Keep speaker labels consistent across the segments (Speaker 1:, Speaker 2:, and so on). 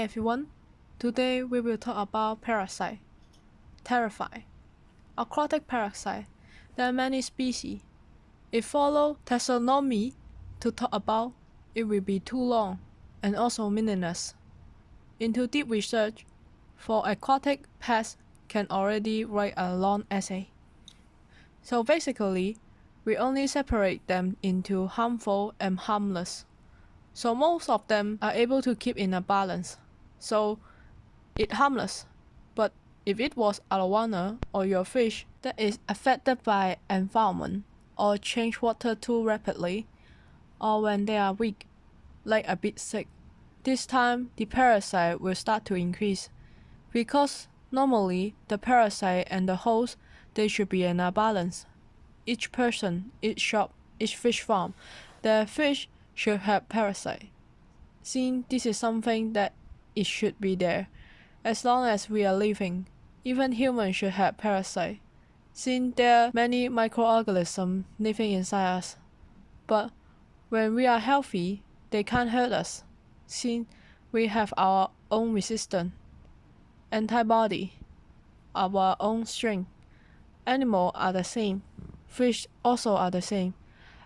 Speaker 1: Everyone. Today we will talk about parasite. Terrify. Aquatic parasite. There are many species. If follow taxonomy to talk about, it will be too long and also meaningless. Into deep research for aquatic pests can already write a long essay. So basically, we only separate them into harmful and harmless. So most of them are able to keep in a balance. So it harmless. But if it was arowana or your fish that is affected by environment or change water too rapidly, or when they are weak, like a bit sick, this time the parasite will start to increase because normally the parasite and the host they should be in a balance. Each person, each shop, each fish farm, the fish should have parasite. Since this is something that it should be there, as long as we are living, even humans should have parasite, since there are many microorganisms living inside us. But when we are healthy, they can't hurt us, since we have our own resistance, antibody, our own strength. Animals are the same, fish also are the same.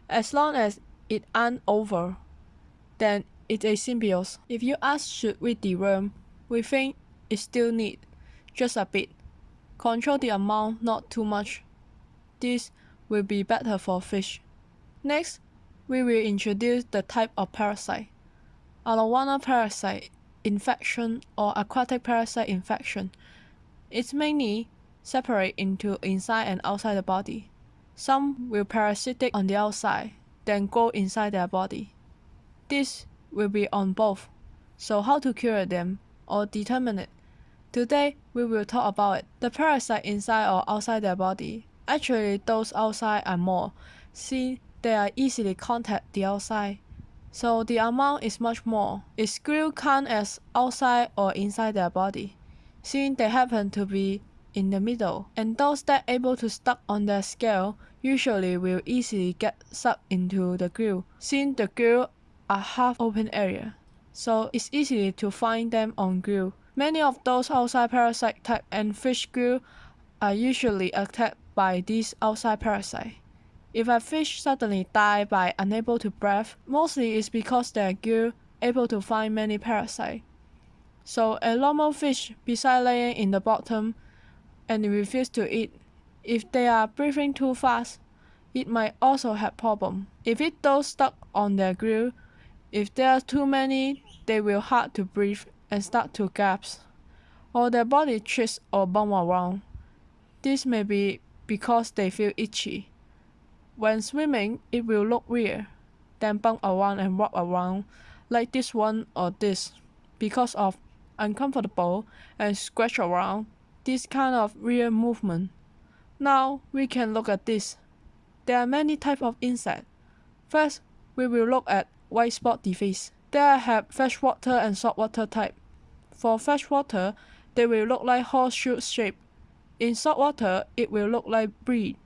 Speaker 1: As long as it aren't over, then it's a symbiosis. If you ask should we deworm, we think it still need just a bit. Control the amount, not too much. This will be better for fish. Next, we will introduce the type of parasite. Arowana parasite infection or aquatic parasite infection. It's mainly separate into inside and outside the body. Some will parasitic on the outside, then go inside their body. This will be on both. So how to cure them or determine it? Today we will talk about it. The parasite inside or outside their body. Actually those outside are more. See they are easily contact the outside. So the amount is much more. It still count as outside or inside their body. Since they happen to be in the middle, and those that able to stuck on their scale usually will easily get sucked into the grill, since the grill are half open area. So it's easy to find them on grill. Many of those outside parasite type and fish grill are usually attacked by these outside parasite. If a fish suddenly die by unable to breathe, mostly it's because their gill able to find many parasites. So a normal fish beside laying in the bottom and refuse to eat, if they are breathing too fast, it might also have problem. If it does stuck on their grill, if there are too many, they will hard to breathe and start to gasp, or their body twists or bump around. This may be because they feel itchy. When swimming, it will look weird, then bump around and walk around like this one or this because of uncomfortable and scratch around this kind of weird movement. Now we can look at this. There are many types of insects. First, we will look at white spot disease. There have freshwater and saltwater type. For freshwater, they will look like horseshoe shape. In saltwater, it will look like bead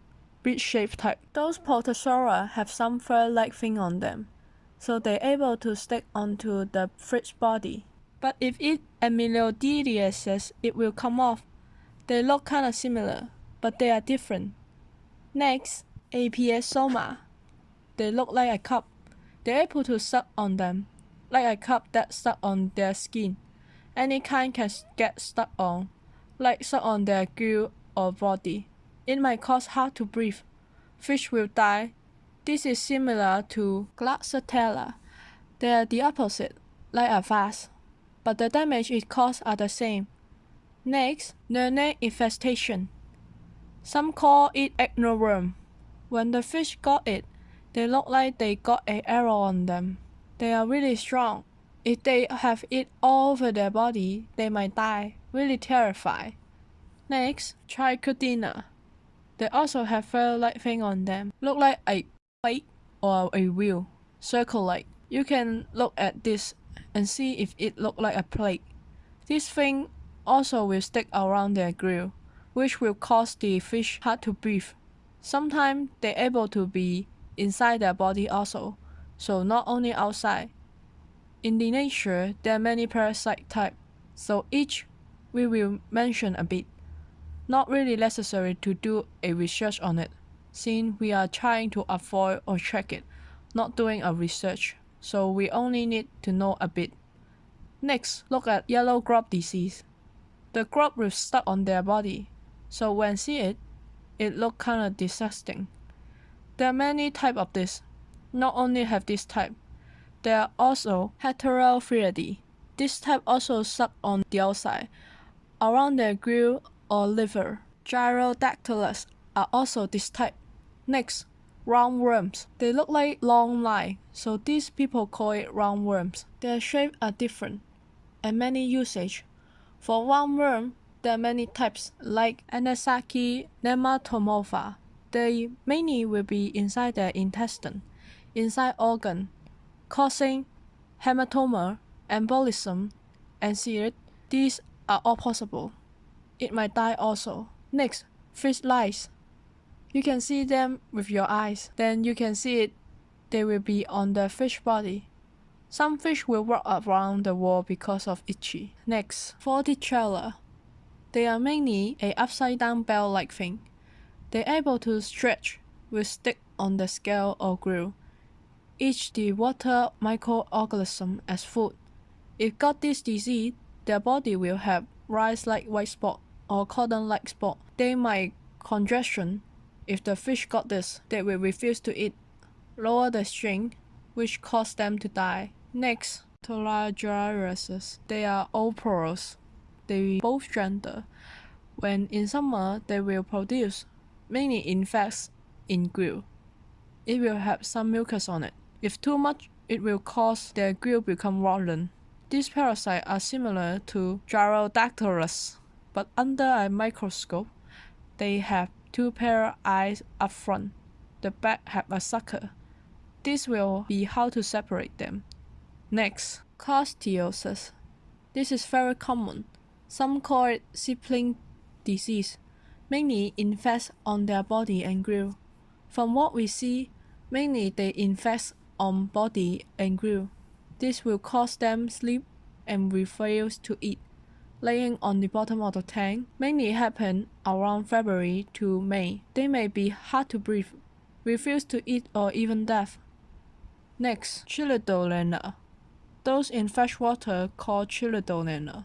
Speaker 1: shape type. Those Protozoa have some fur-like thing on them, so they're able to stick onto the fish body. But if it amyloidiasis, it will come off. They look kinda similar, but they are different. Next, Apiosoma. They look like a cup. They're able to suck on them, like a cup that stuck on their skin. Any kind can get stuck on, like stuck on their gill or body. It might cause hard to breathe. Fish will die. This is similar to Glossatella. They are the opposite, like a vase, but the damage it causes are the same. Next, Lernaea infestation. Some call it anchor worm. When the fish got it, they look like they got an arrow on them. They are really strong. If they have it all over their body, they might die. Really terrified. Next, try Trichodina. They also have fur-like thing on them, look like a plate or a wheel, circle-like. You can look at this and see if it look like a plate. This thing also will stick around their grill, which will cause the fish hard to breathe. Sometimes they're able to be inside their body also, so not only outside. In the nature, there are many parasite types, so each we will mention a bit. Not really necessary to do a research on it, since we are trying to avoid or check it, not doing a research, so we only need to know a bit. Next, look at yellow grub disease. The grub will stuck on their body, so when see it, it look kinda disgusting. There are many type of this. Not only have this type, there are also heterophyidae. This type also suck on the outside, around their grill or liver. Gyrodactylus are also this type. Next, roundworms. They look like long line, so these people call it roundworms. Their shape are different and many usage. For roundworm, there are many types like Anisakis nematomorpha. They mainly will be inside the intestine, inside organ, causing hematoma, embolism, and seared. These are all possible. It might die also. Next, fish lice. You can see them with your eyes. Then you can see it. They will be on the fish body. Some fish will walk around the wall because of itchy. Next, Vorticella. They are mainly a upside down bell like thing. They're able to stretch with stick on the scale or grill. Eat the water microorganism as food. If got this disease, their body will have rice like white spot or cotton like spot. They might congestion. If the fish got this, they will refuse to eat. Lower the string, which cause them to die. Next, Tolagiasis. They are oporous. They both gender. When in summer, they will produce mainly insects in grill. It will have some mucus on it. If too much, it will cause their grill become rotten. These parasites are similar to Gyrodactylus, but under a microscope, they have two pair of eyes up front. The back have a sucker. This will be how to separate them. Next, coccidiosis. This is very common. Some call it sibling disease, mainly infects on their body and grill. From what we see, mainly they infect on body and grill. This will cause them sleep and refuse to eat. Laying on the bottom of the tank mainly happen around February to May. They may be hard to breathe, refuse to eat or even death. Next, Chilodonella. Those in fresh water call Chilodonella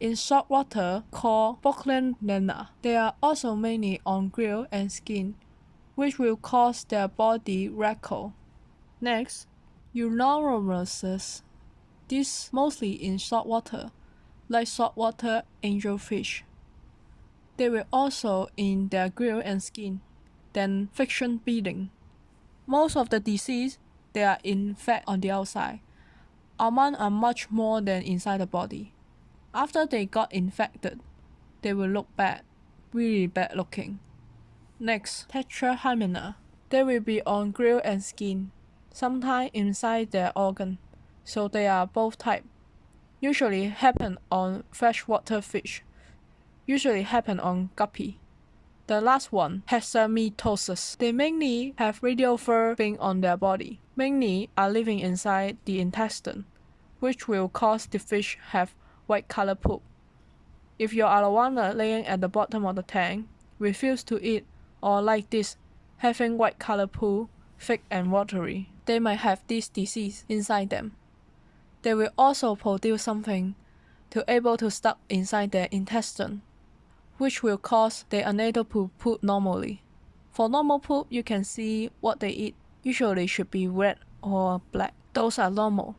Speaker 1: in salt water called Brooklynella. They are also mainly on grill and skin, which will cause their body wrinkle. Next, Uronemosis. This mostly in salt water, like saltwater angelfish. They will also in their grill and skin, then friction beating. Most of the disease, they are in fat on the outside. Among are much more than inside the body. After they got infected, they will look bad, really bad looking. Next, tetrahymena. They will be on grill and skin, sometimes inside their organ, so they are both type. Usually happen on freshwater fish. Usually happen on guppy. The last one, hexamitosis. They mainly have radial fur being on their body. Mainly are living inside the intestine, which will cause the fish have white color poop. If your arowana laying at the bottom of the tank refuse to eat or like this, having white color poop, thick and watery, they might have this disease inside them. They will also produce something to able to stuck inside their intestine, which will cause they unable to poop normally. For normal poop, you can see what they eat usually should be red or black. Those are normal.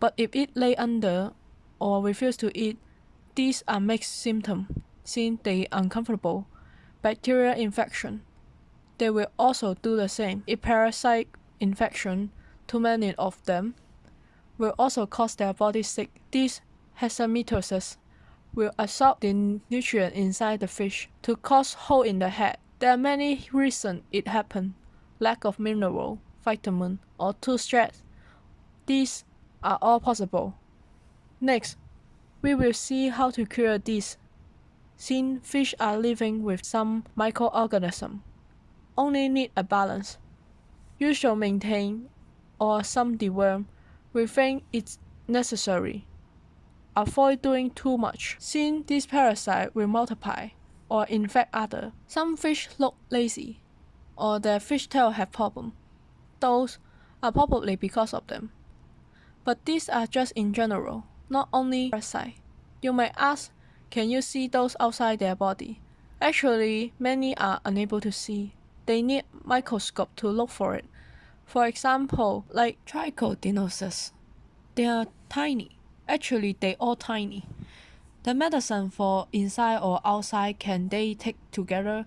Speaker 1: But if it lay under or refuse to eat, these are mixed symptoms, since they uncomfortable. Bacterial infection. They will also do the same. If parasite infection, too many of them, will also cause their body sick. This hexamitosis will absorb the nutrient inside the fish to cause hole in the head. There are many reasons it happen. Lack of mineral, vitamin, or too stress. These are all possible. Next, we will see how to cure this. Since fish are living with some microorganism, only need a balance. You should maintain or some deworm within its necessary. Avoid doing too much, since this parasite will multiply or infect other. Some fish look lazy, or their fish tail have problem. Those are probably because of them. But these are just in general, not only parasite. You may ask, can you see those outside their body? Actually, many are unable to see. They need microscope to look for it. For example, like trichodinosis. They are tiny. Actually, they all tiny. The medicine for inside or outside can they take together?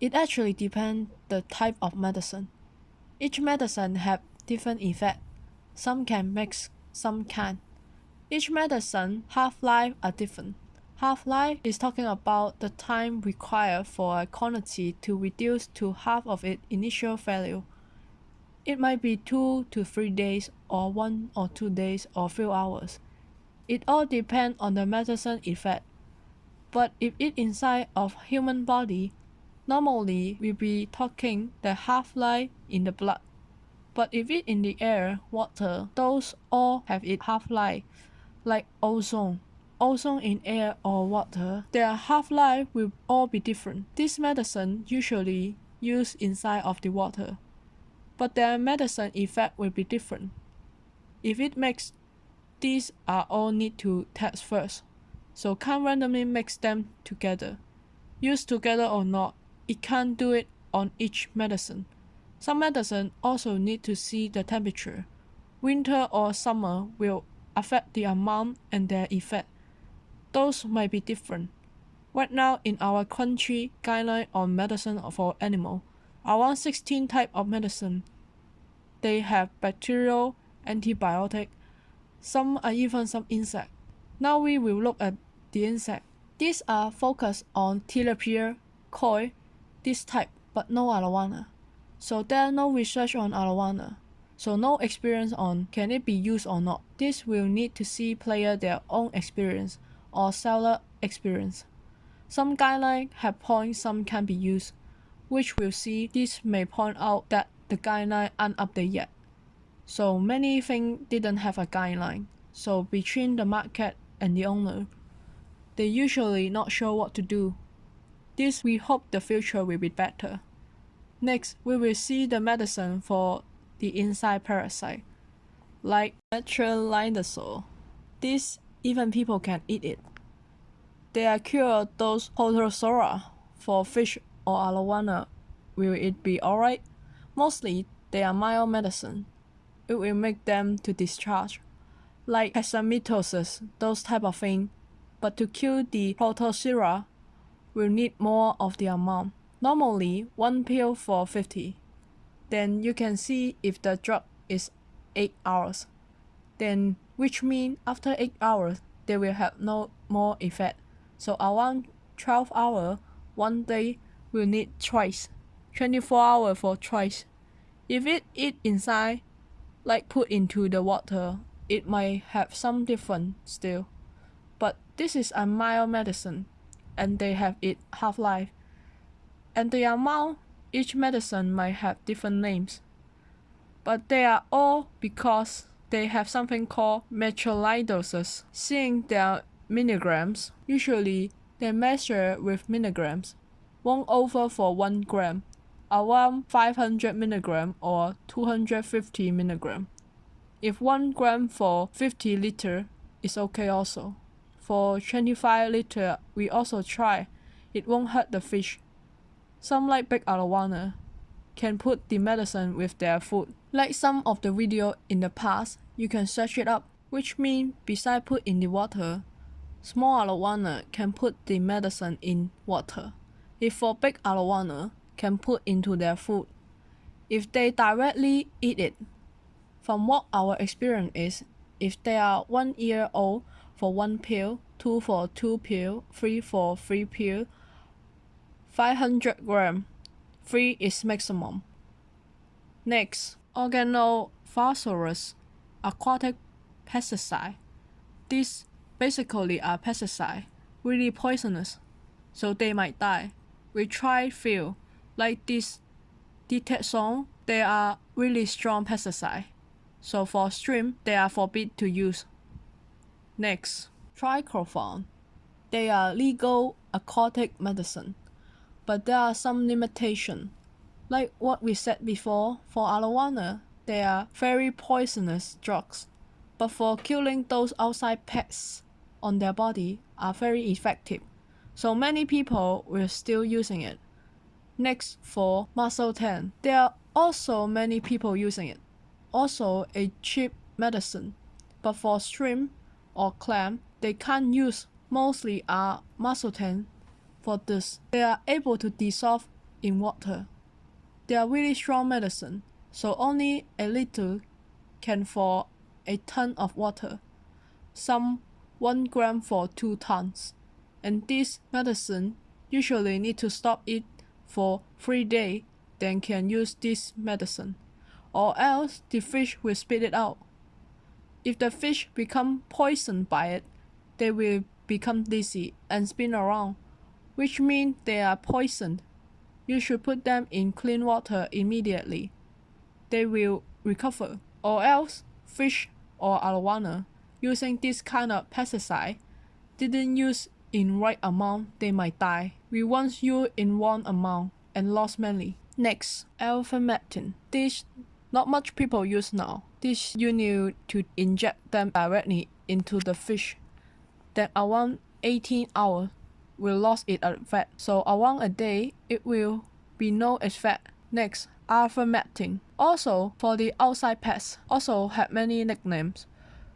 Speaker 1: It actually depends the type of medicine. Each medicine have different effect. Some can mix, some can. Each medicine half-life are different. Half-life is talking about the time required for a quantity to reduce to half of its initial value. It might be 2 to 3 days or 1 or 2 days or few hours. It all depends on the medicine effect. But if it inside of human body, normally we be talking the half-life in the blood. But if it in the air, water, those all have it half-life, like ozone. Ozone in air or water, their half-life will all be different. This medicine usually used inside of the water, but their medicine effect will be different. If it makes these are all need to test first, so can't randomly mix them together. Use together or not, it can't do it on each medicine. Some medicine also need to see the temperature. Winter or summer will affect the amount and their effect. Those might be different. Right now in our country guideline on medicine for animal, around 16 type of medicine. They have bacterial, antibiotic, some are even some insect. Now we will look at the insect. These are focused on tilapia, koi, this type, but no arowana. So there are no research on arowana. So no experience on can it be used or not. This will need to see player their own experience or seller experience. Some guidelines have points some can be used, which we'll see this may point out that the guideline aren't updated yet. So many things didn't have a guideline. So between the market and the owner, they usually not sure what to do. This we hope the future will be better. Next, we will see the medicine for the inside parasite, like metronidazole. This even people can eat it. They are cure those protozoa for fish or arowana. Will it be alright? Mostly, they are mild medicine it will make them to discharge, like hexamitosis, those type of thing. But to kill the protozoa, will need more of the amount. Normally, one pill for 50. Then you can see if the drug is 8 hours. Then, which mean after 8 hours, they will have no more effect. So around 12 hour, one day will need twice. 24 hour for twice. If it eat inside, like put into the water, it might have some different still. But this is a mild medicine, and they have it half-life. And the amount each medicine might have different names. But they are all because they have something called metronidazole. Seeing their milligrams, usually they measure with milligrams, 1 over for 1 gram around 500 milligram or 250 milligram. If 1 gram for 50 liter is okay also. For 25 liter, we also try. It won't hurt the fish. Some like big arowana can put the medicine with their food. Like some of the video in the past, you can search it up, which mean beside put in the water, small arowana can put the medicine in water. If for big arowana, can put into their food if they directly eat it. From what our experience is, if they are one year old for one pill, two for two pill, three for three pill, 500 gram, three is maximum. Next, organophosphorus, aquatic pesticide. These basically are pesticide, really poisonous, so they might die. We try few, like this song, they are really strong pesticide. So for stream, they are forbid to use. Next, trichlorphon. They are legal aquatic medicine, but there are some limitation. Like what we said before, for arowana, they are very poisonous drugs, but for killing those outside pests on their body are very effective. So many people were still using it. Next for Masoten, there are also many people using it. Also a cheap medicine, but for shrimp or clam, they can't use mostly are Masoten. For this. They are able to dissolve in water. They are really strong medicine, so only a little can for a ton of water. Some 1 gram for 2 tons. And this medicine usually need to stop it for 3 days then can use this medicine. Or else the fish will spit it out. If the fish become poisoned by it, they will become dizzy and spin around, which means they are poisoned. You should put them in clean water immediately. They will recover. Or else, fish or arowana using this kind of pesticide didn't use in right amount, they might die. We once used in one amount and lost many. Next, ivermectin. This not much people use now. This you need to inject them directly into the fish then around 18 hours will lose its effect. So around a day, it will be no effect. Next, ivermectin. Also, for the outside pests, also have many nicknames.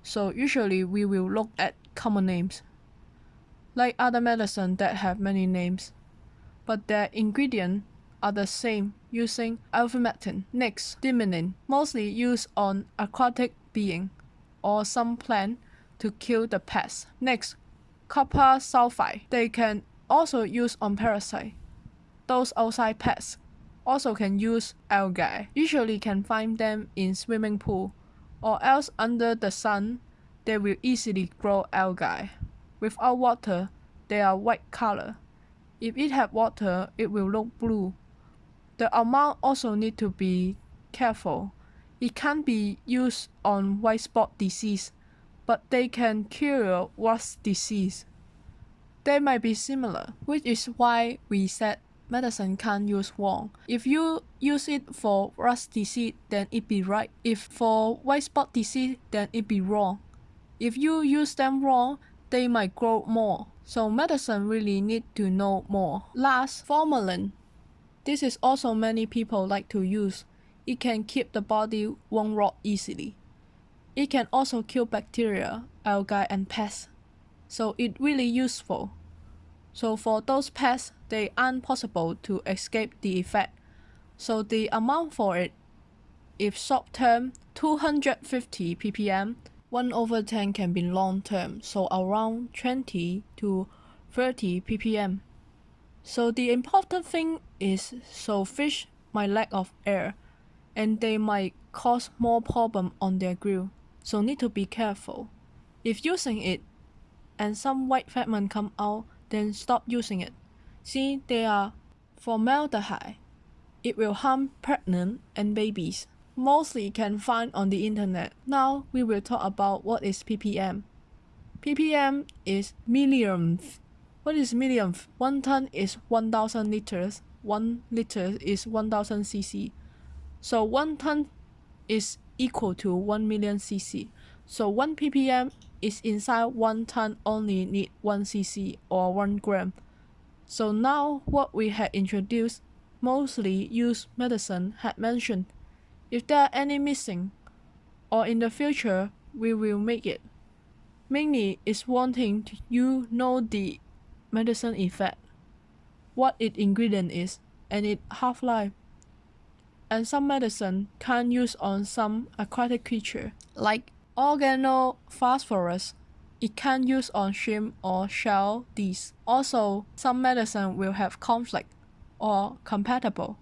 Speaker 1: So usually we will look at common names. Like other medicine that have many names, but their ingredients are the same using ivermectin. Next, Dimilin, mostly used on aquatic being or some plant to kill the pests. Next, copper sulfide. They can also use on parasite. Those outside pests also can use algae. Usually can find them in swimming pool or else under the sun they will easily grow algae. Without water, they are white color. If it have water, it will look blue. The amount also need to be careful. It can't be used on white spot disease but they can cure rust disease. They might be similar, which is why we said medicine can't use wrong. If you use it for rust disease, then it be right. If for white spot disease, then it be wrong. If you use them wrong, they might grow more. So medicine really need to know more. Last, formalin. This is also many people like to use. It can keep the body won't rot easily. It can also kill bacteria, algae and pests. So it really useful. So for those pests, they aren't possible to escape the effect. So the amount for it, if short term 250 ppm, 1 over 10 can be long term, so around 20 to 30 ppm. So the important thing is so fish might lack of air and they might cause more problem on their grill so need to be careful. If using it and some white fragment come out, then stop using it. See, they are formaldehyde. It will harm pregnant and babies. Mostly can find on the internet. Now we will talk about what is ppm. ppm is millionth. What is millionth? One ton is 1000 liters. One liter is 1000 cc. So one ton is equal to 1 million cc. So 1 ppm is inside 1 ton only need 1 cc or 1 gram. So now what we had introduced, mostly used medicine had mentioned. If there are any missing, or in the future we will make it. Mainly is wanting you know the medicine effect, what its ingredient is, and its half-life and some medicine can use on some aquatic creature, like organophosphorus. It can use on shrimp or shell these. Also, some medicine will have conflict or compatible.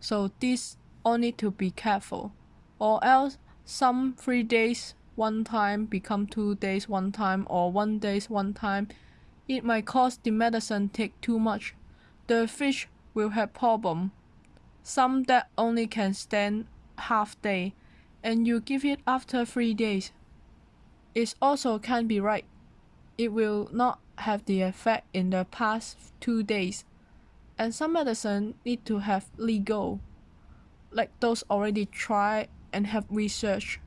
Speaker 1: So this all need to be careful. Or else some three days one time become two days one time or one days one time. It might cause the medicine take too much. The fish will have problem some that only can stand half day, and you give it after three days. It also can't be right. it will not have the effect in the past two days. And some medicine need to have legal, like those already tried and have research.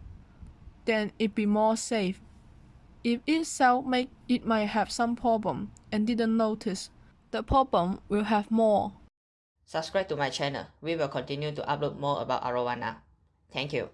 Speaker 1: Then it be more safe. If it self-make, it might have some problem and didn't notice. The problem will have more.
Speaker 2: Subscribe to my channel. We will continue to upload more about arowana. Thank you.